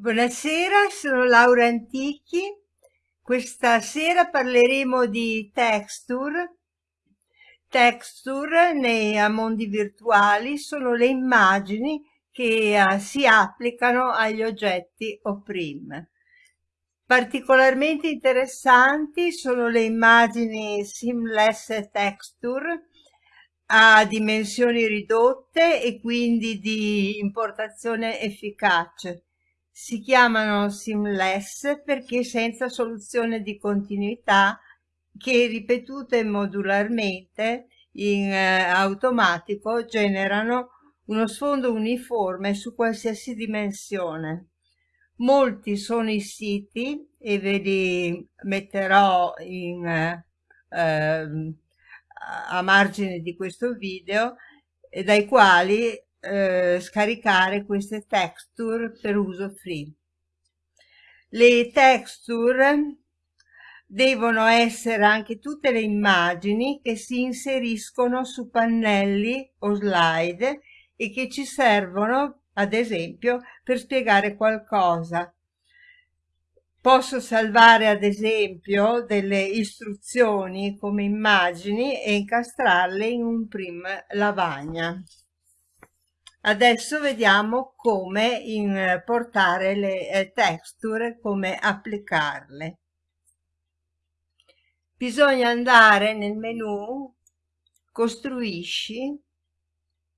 Buonasera, sono Laura Antichi. Questa sera parleremo di texture. Texture nei mondi virtuali sono le immagini che uh, si applicano agli oggetti OPRIM. Particolarmente interessanti sono le immagini Seamless Texture a dimensioni ridotte e quindi di importazione efficace si chiamano seamless perché senza soluzione di continuità che ripetute modularmente in eh, automatico generano uno sfondo uniforme su qualsiasi dimensione. Molti sono i siti e ve li metterò in, eh, ehm, a margine di questo video dai quali eh, scaricare queste texture per uso free. Le texture devono essere anche tutte le immagini che si inseriscono su pannelli o slide e che ci servono, ad esempio, per spiegare qualcosa. Posso salvare, ad esempio, delle istruzioni come immagini e incastrarle in un prim lavagna. Adesso vediamo come importare le eh, texture, come applicarle. Bisogna andare nel menu costruisci,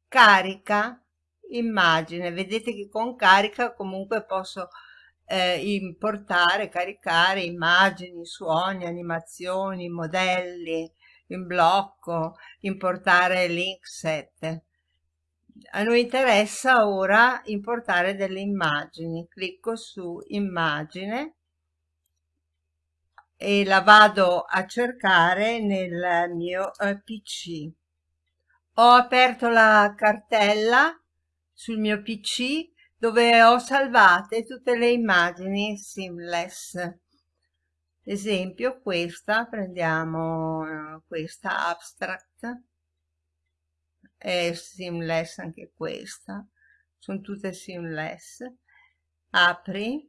carica, immagine. Vedete che con carica comunque posso eh, importare, caricare immagini, suoni, animazioni, modelli in blocco, importare link set a noi interessa ora importare delle immagini. Clicco su immagine e la vado a cercare nel mio eh, pc ho aperto la cartella sul mio pc dove ho salvate tutte le immagini seamless. Esempio questa prendiamo eh, questa abstract è seamless anche questa sono tutte seamless. Apri.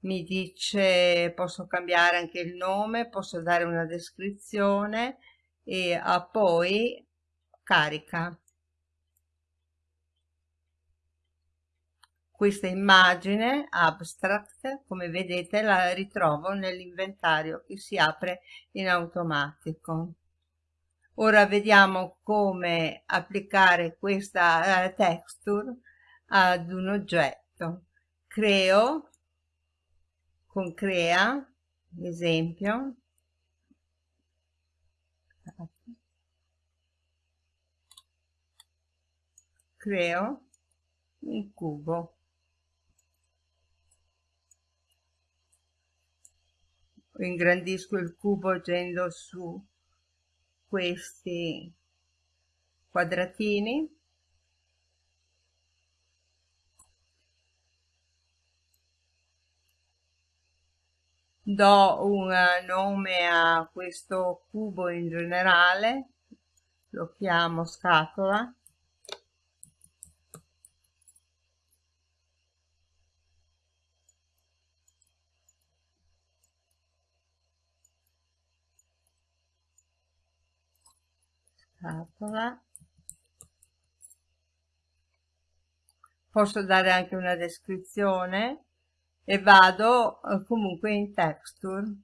Mi dice posso cambiare anche il nome posso dare una descrizione. E a poi carica. Questa immagine abstract come vedete la ritrovo nell'inventario che si apre in automatico Ora vediamo come applicare questa uh, texture ad un oggetto. Creo con crea, esempio, creo un cubo. Ingrandisco il cubo agendo su questi quadratini. Do un nome a questo cubo in generale lo chiamo scatola scatola posso dare anche una descrizione? E vado eh, comunque in texture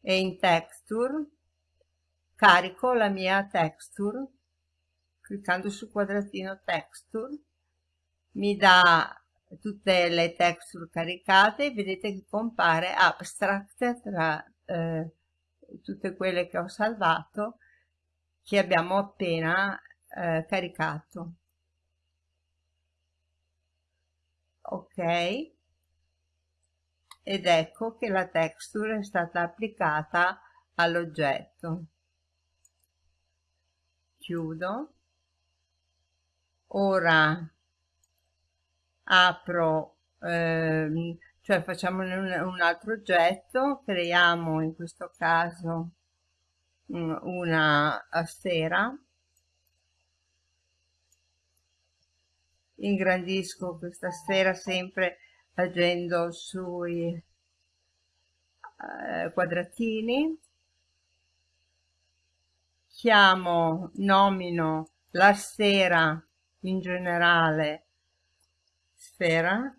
e in texture carico la mia texture cliccando sul quadratino texture mi dà tutte le texture caricate. Vedete che compare abstract tra eh, tutte quelle che ho salvato che abbiamo appena eh, caricato. Ok? Ed ecco che la texture è stata applicata all'oggetto. Chiudo. Ora apro ehm, cioè facciamo un, un altro oggetto, creiamo in questo caso una sfera ingrandisco questa sfera sempre agendo sui eh, quadratini. Chiamo nomino la sfera in generale sfera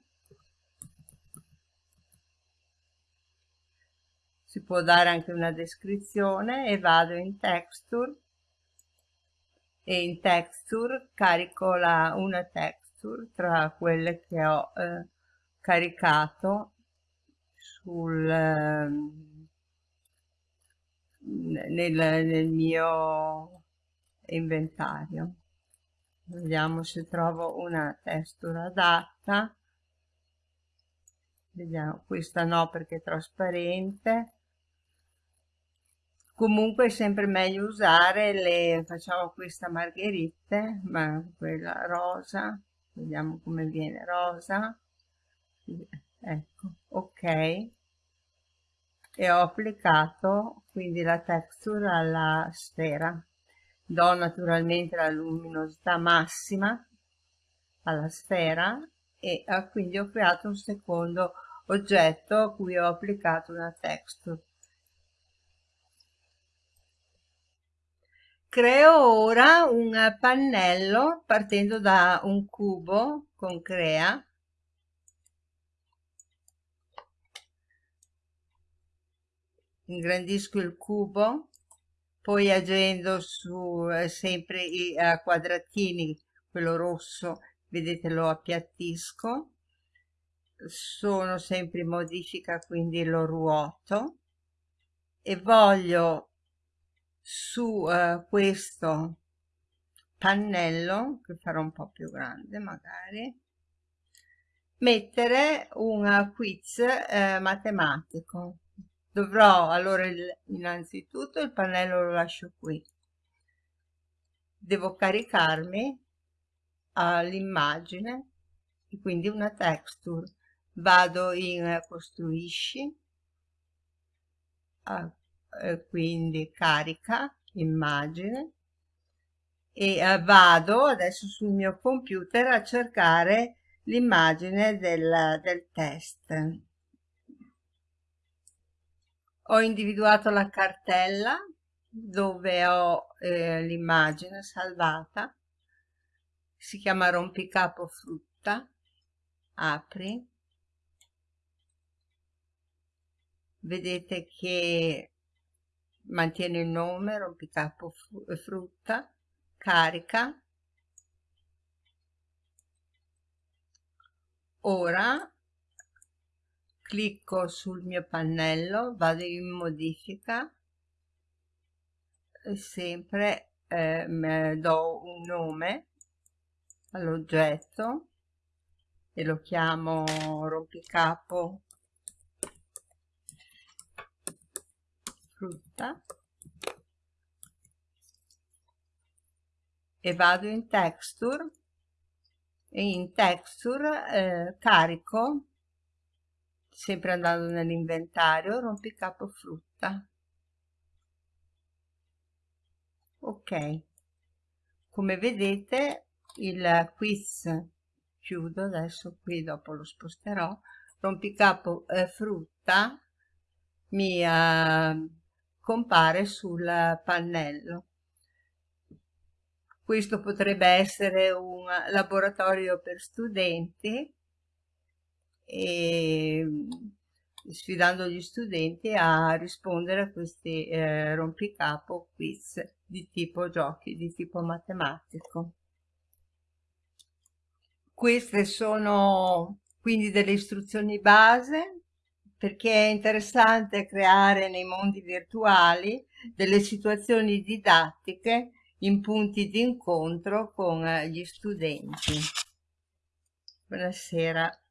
si può dare anche una descrizione e vado in texture. E in texture carico la, una texture tra quelle che ho eh, caricato sul, eh, nel, nel mio inventario. Vediamo se trovo una texture adatta. Vediamo questa no perché è trasparente comunque è sempre meglio usare le facciamo questa margherite ma quella rosa vediamo come viene rosa. Ecco ok. E ho applicato quindi la texture alla sfera. Do naturalmente la luminosità massima alla sfera e eh, quindi ho creato un secondo oggetto a cui ho applicato una texture Creo ora un pannello partendo da un cubo con Crea. Ingrandisco il cubo, poi agendo su eh, sempre i eh, quadratini, quello rosso, vedete lo appiattisco. Sono sempre in modifica, quindi lo ruoto e voglio su uh, questo pannello che farò un po' più grande magari mettere un quiz eh, matematico. Dovrò allora il, innanzitutto il pannello lo lascio qui. Devo caricarmi all'immagine quindi una texture. Vado in costruisci eh, quindi carica immagine. E eh, vado adesso sul mio computer a cercare l'immagine del, del test. Ho individuato la cartella dove ho eh, l'immagine salvata. Si chiama rompicapo frutta. Apri. Vedete che mantiene il nome, rompicapo frutta, carica. Ora clicco sul mio pannello, vado in modifica e sempre eh, do un nome all'oggetto e lo chiamo rompicapo frutta. E vado in texture. E in texture eh, carico sempre andando nell'inventario rompicapo frutta ok. Come vedete il quiz chiudo adesso qui dopo lo sposterò rompicapo eh, frutta mi eh, compare sul pannello. Questo potrebbe essere un laboratorio per studenti e sfidando gli studenti a rispondere a questi eh, rompicapo quiz di tipo giochi, di tipo matematico. Queste sono quindi delle istruzioni base perché è interessante creare nei mondi virtuali delle situazioni didattiche in punti di incontro con gli studenti. Buonasera.